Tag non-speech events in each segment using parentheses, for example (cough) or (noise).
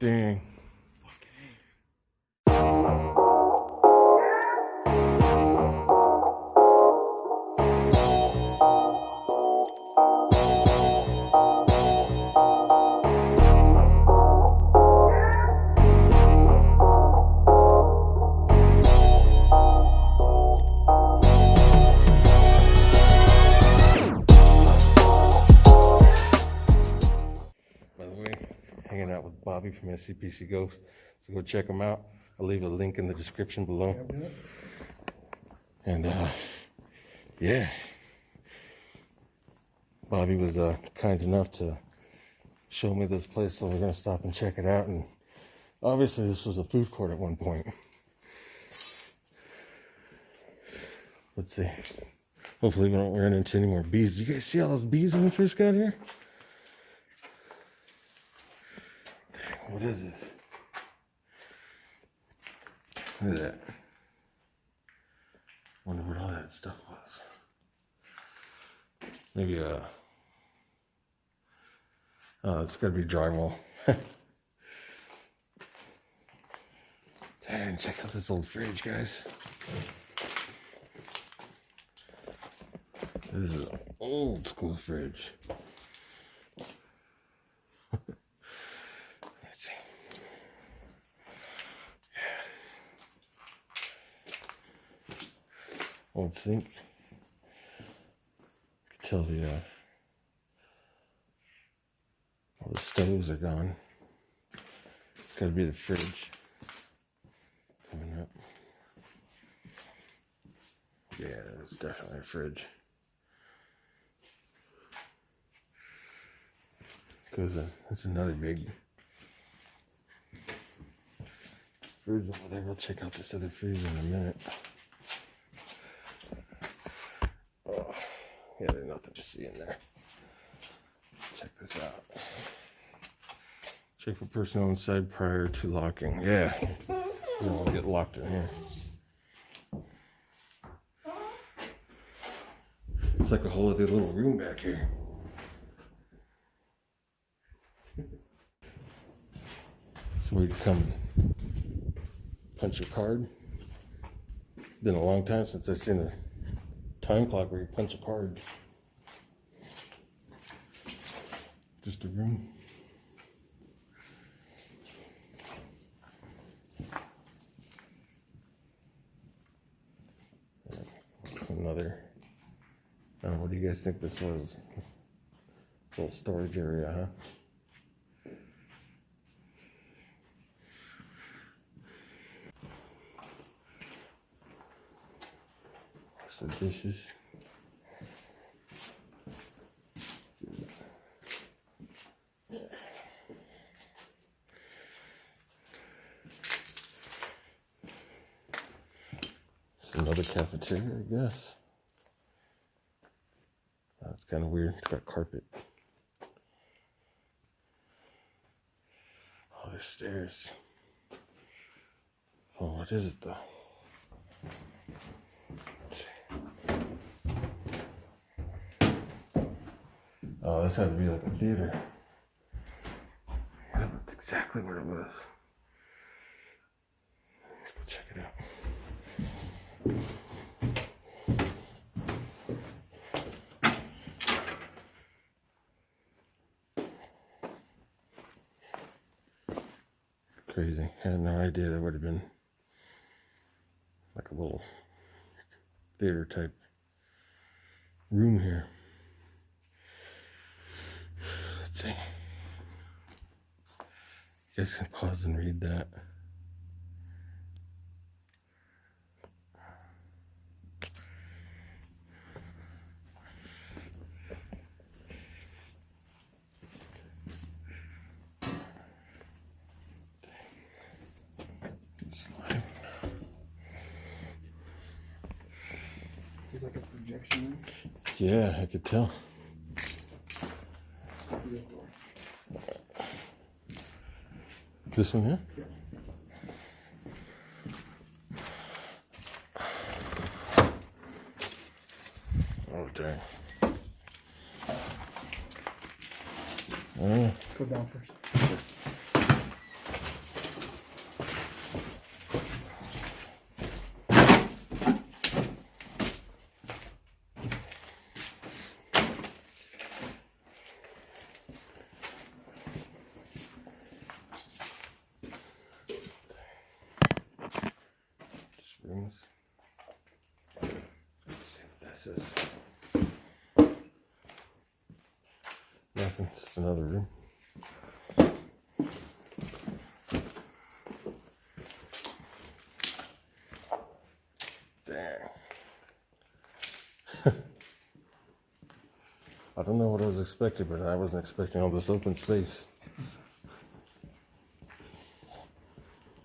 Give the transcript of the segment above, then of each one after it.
Dang. Bobby from SCPC Ghost. So go check them out. I'll leave a link in the description below. And uh, yeah, Bobby was uh, kind enough to show me this place, so we're gonna stop and check it out. And obviously, this was a food court at one point. Let's see. Hopefully, we don't run into any more bees. Do you guys see all those bees when we first got here? What is this? Look at that. Wonder what all that stuff was. Maybe uh Oh, it's gotta be drywall. (laughs) Dang, check out this old fridge, guys. This is an old school fridge. Sink. You can tell the uh, all the stoves are gone. It's gotta be the fridge coming up. Yeah, it's definitely a fridge. Because uh, that's another big fridge over there. We'll check out this other fridge in a minute. Oh, yeah, there's nothing to see in there. Check this out. Check for personnel inside prior to locking. Yeah, we don't get locked in here. It's like a whole other little room back here. So we come punch your card. It's been a long time since I've seen a time clock where you punch a card. Just a room. Another. I what do you guys think this was? Little storage area, huh? The dishes. It's another cafeteria, I guess. That's kind of weird. It's got carpet. Oh, there's stairs. Oh, what is it though? Oh, this had to be like a theater. Yeah, that's exactly what it was. Let's go check it out. Crazy. I had no idea there would have been like a little theater type room here. Let's see. You guys can pause and read that. Projection. Yeah, I could tell. This one here? Yeah. Oh, dang. Oh, Go down first. Nothing. Just another room. Dang. (laughs) I don't know what I was expecting, but I wasn't expecting all this open space.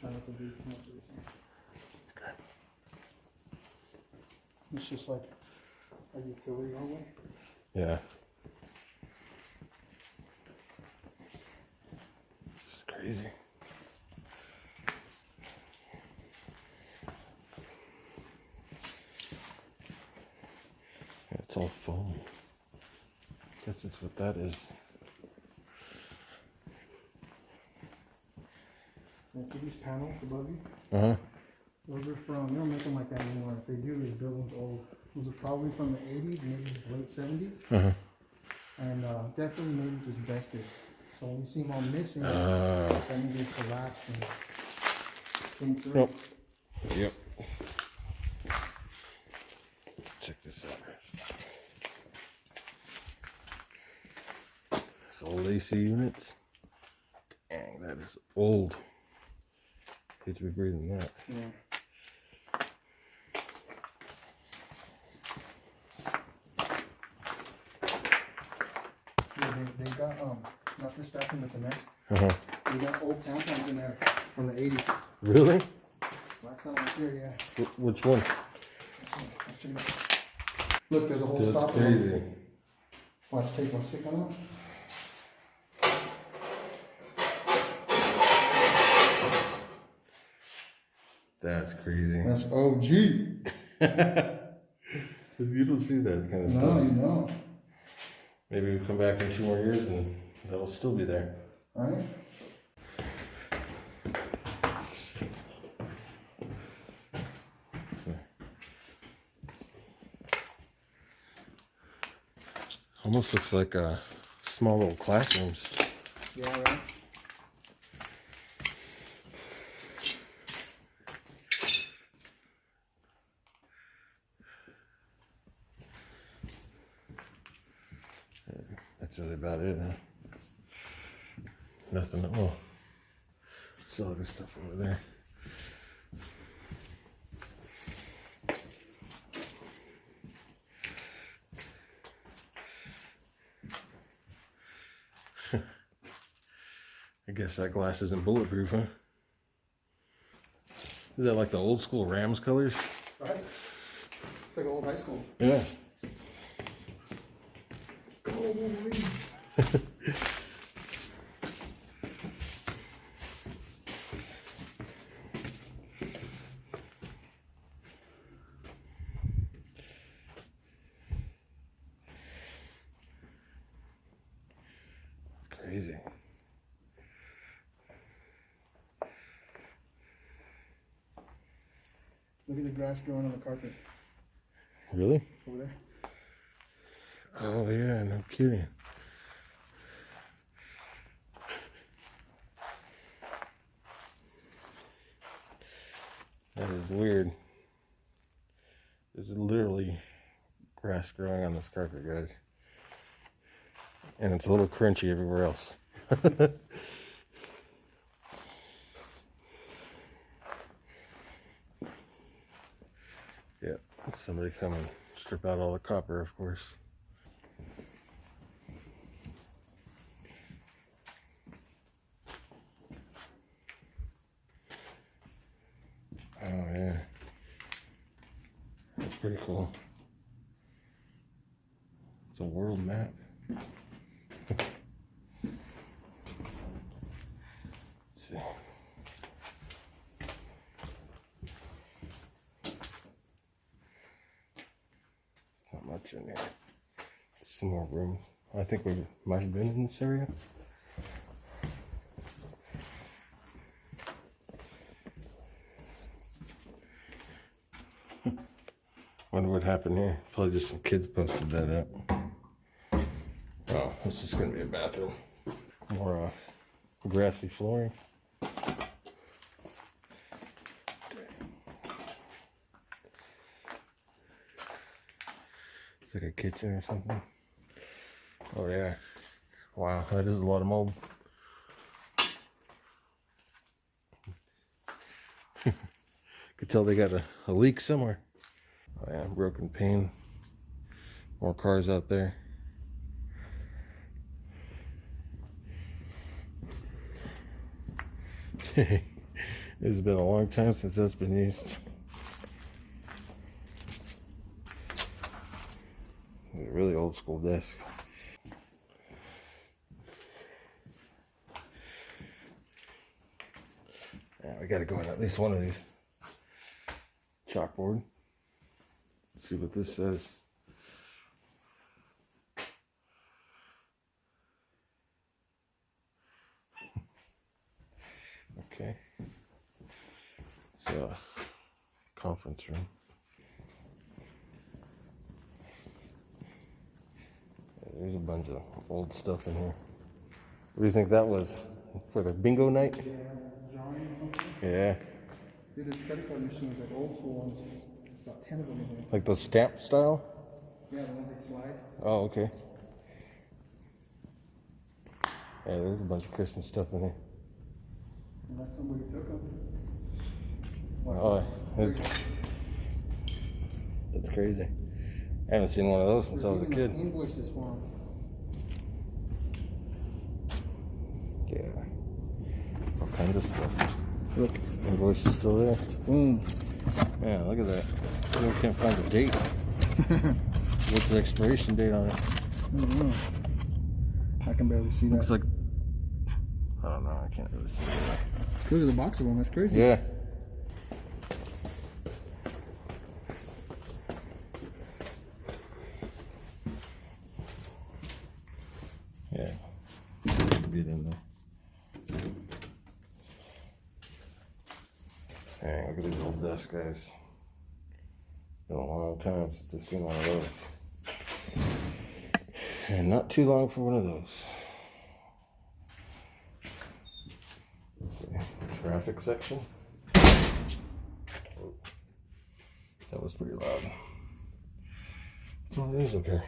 Try not to be too much of the same. It's just like a utility hallway. Yeah. It's crazy. Yeah, it's all foam. Guess that's what that is. And see these panels above you? Uh huh. Those are from, they don't make them like that anymore. If they do, these buildings old. Those are probably from the eighties, maybe late seventies. Uh huh. And, uh, definitely maybe just asbestos. So when you see them all missing, Uh, that means they collapsed and came through. Nope. yep. Check this out. Old AC units. Dang, that is old. Hate to be breathing that. Yeah. Yeah, they, they got, um, not this bathroom, but the next, Uh huh. they got old tampons in there from the eighties. Really? Last time I was here, yeah. Wh- which one? Let's see, let's check it out. Look, there's a whole That's stopper. crazy. Watch, take my stick on That's crazy. That's OG. (laughs) you don't see that kind of No, stuff. you know, Maybe we come back in two more years and that'll still be there. right? Almost looks like uh, small little classrooms. Yeah, right. That's really about it, huh? Nothing. Oh, still other stuff over there. (laughs) I guess that glass isn't bulletproof, huh? Is that like the old school Rams colors? Right? It's like old high school. Yeah. Crazy. Look at the grass growing on the carpet Really? over there. Oh yeah, no kidding. That is weird. There's literally grass growing on this carpet, guys. And it's a little crunchy everywhere else. (laughs) yep, somebody come and strip out all the copper, of course. Oh yeah. That's pretty cool. It's a world map. See. Not much in here. Some more room. I think we might have been in this area. Wonder what happened here. Probably just some kids posted that up. Oh, this is gonna be a bathroom. More uh, grassy flooring. It's like a kitchen or something. Oh yeah. Wow, that is a lot of mold. (laughs) Could tell they got a, a leak somewhere. Oh yeah, broken pane. More cars out there. (laughs) it's been a long time since that's been used. A really old school desk. Yeah, we gotta go in at least one of these. Chalkboard. See what this says. (laughs) Okay. It's a conference room. There's a bunch of old stuff in here. What do you think that was? For the bingo night? Yeah, drawing or something. Yeah. Dude, there's credit card machines, like old ones. Ten of them in here. Like the stamp style? Yeah, the ones that slide. Oh, okay. Yeah, there's a bunch of Christmas stuff in here. Unless somebody took them. Oh, that's, that's crazy. I haven't seen one of those since I was a kid. Invoices for them. Yeah. All kinds of stuff. Look, Invoice is still there. boom. Yeah, look at that. Still can't find the date. (laughs) What's the expiration date on it? I don't know. I can barely see that. Looks like. I don't know. I can't really see it. Look at the box of them. That's crazy. Yeah. Get in there. Dang, look at these old desk guys. Been a long time since I've seen one of those. And not too long for one of those. Okay, Traffic section. Oh, That was pretty loud. What's all these up here?